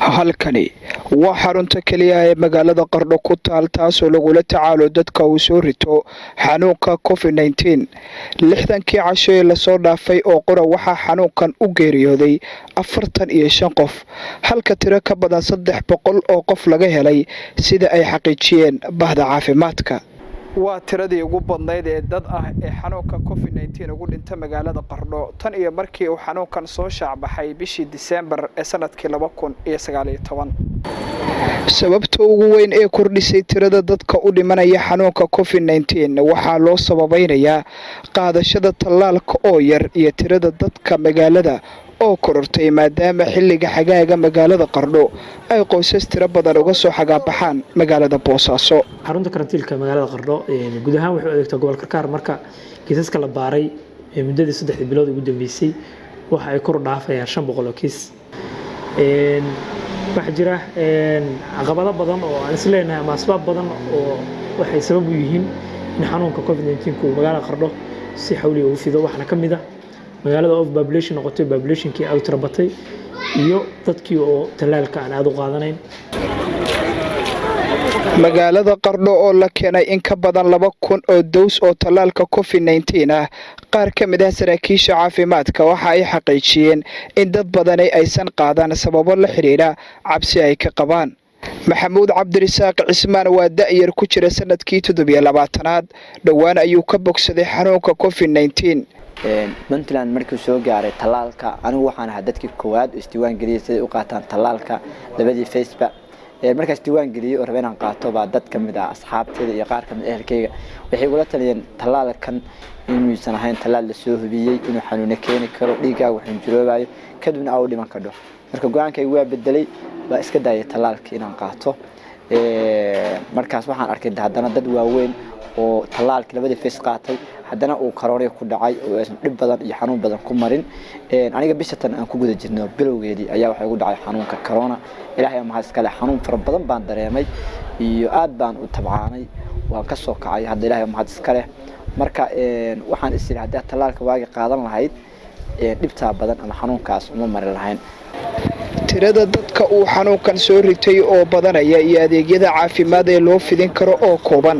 halkani. Waa xarunta keliya ee magaalada qardho ku taal taasoo lagula tacaalo dadka uu soo rito xanuunka covid lixdankii casho ee la soo dhaafay oo qura waxaa xanuunkan u geeriyooday afartan iyo shan qof. Halka tiro ka badan saddex boqol oo qof laga helay sida ay xaqiijiyeen bahda caafimaadka waa tiradii ugu badnayd ee dad ah ee xanuunka covid nteen ugu dhinta magaalada qardho tan iyo markii uu xanuunkan soo shaacbaxay bishii diseembar ee sannadkii laba kun iyo sagaaliyo toban. Sababta ugu weyn ee kordhisay tirada dadka u dhimanaya xanuunka covid nteen waxaa loo sababaynayaa qaadashada tallaalka oo yar iyo tirada dadka magaalada oo korortay maadaama xilliga xagaaga magaalada qardho ay qoysas tiro badan uga soo xagaabaxaan magaalada boosaaso xarunta karantiilka magaalada qardho guud ahaan waxay u adeegtaa gobol karkaar marka kiisaska la baaray muddadii saddexdii bilood ugu dambeysay waxa ay kor dhaafayaan shan boqol kiis. Waxaa jira caqabado badan oo aan isleenahay ama asbaab badan oo waxay sabab u yihiin in xanuunka covid neenku uu magaalada qardho si xawliga ugu fido. Waxaana ka mid ah magaalada of population noqotay populationkii aad u tira batay iyo dadkii oo tallaalka aan aada u qaadanayn. Magaalada qardho oo la keenay in ka badan laba kun oo dows oo tallaalka covid nteen ah qaar ka mid ah saraakiisha caafimaadka waxa ay xaqiijiyeen in dad badani aysan qaadan sababo la xidhiidha cabsi ay ka qabaan maxamuud cabdirisaaq cismaan waa da'yar ku jira sannadkii toddobiyo labaatanaad. Dhowaan ayuu ka bogsaday xanuunka covid nteen puntland markuu soo gaaray tallaalka anigu waxaan ahaa dadkii koowaad oo isdiiwaan geliyay siday u qaataan tallaalka labadii facebook markaa isdiiwaan geliyey oo raba inaan qaato baa dad ka mid ah asxaabteeda iyo qaar ka mid ehelkayga waxay igula taliyeen tallaalkan inuusan ahayn tallaal la soo hubiyey inuu xanuuno keeni karo dhiiggaaga waxunjuroobayo kadibna aa u dhiman kadho marka go'aankayga waa bedelay baa iska daayay tallaalkii inaan qaato. Markaas waxaan arkay haddana dad waaweyn oo tallaalkii labadii face qaatay haddana uu karoonaya ku dhacay oo aysan dhib badan iyo xanuun badan ku marin aniga bishatan aan ku guda jirno bilowgeedii ayaa waxaa igu dhacay xanuunka corona. Ilaahay mahad iskale xanuun fara badan baan dareemay iyo aad baan u tabcaanay waan ka soo kacay hadda ilaahay mahad iskale. Marka waxaan is yidhi haddii tallaalka waagi qaadan lahayd dhibtaa badan ama xanuunkaas uma mari lahayn tirada dadka uu xanuunkan soo ritay oo badanaya iyo adeegyada caafimaad ee loo fidin karo oo kooban.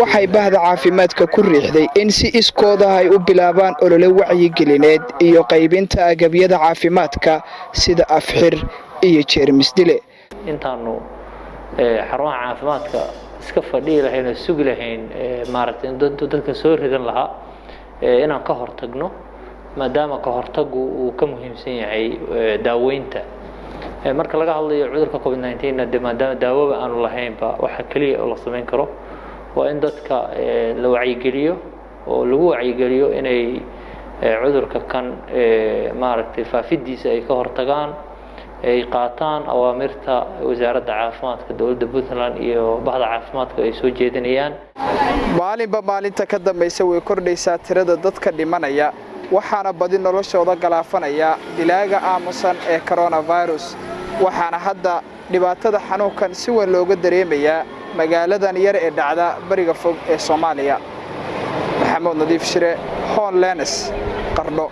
Waxay bahda caafimaadka ku riixday in si iskooda ay u bilaabaan olole wacyigelineed iyo qaybinta agabyada caafimaadka sida afxir iyo jeermisdile intaanu xarumaha caafimaadka iska fadhihi lahayn oo sugi lahayn maaragtay intuu dadka soo ridan lahaa inaan ka hortagno maadaama ka hortagu uu ka muhiimsan yahay daaweynta marka laga hadlayo cudurka covid nteen de maadaama daawoba aanu lahaynba waxa keliya oo la samayn karo waa in dadka la wacyigeliyo oo lagu wacyigeliyo inay cudurka kan maaragtay faafidiisa ay ka hortagaan ay qaataan awaamirta wasaaradda caafimaadka dowladda puntland iyo bahda caafimaadka ay soo jeedinayaan. Maalinba maalinta ka dambaysa way kordhaysaa tirada dadka dhimanaya waxaana badi noloshooda galaafanaya dilaaga aamusan ee coronavirus waxaana hadda dhibaatada xanuunkan si weyn looga dareemayaa magaaladan yar ee dhacda bariga fog ee soomaaliya. Maxamuud nadiif shire hoon lenes qardho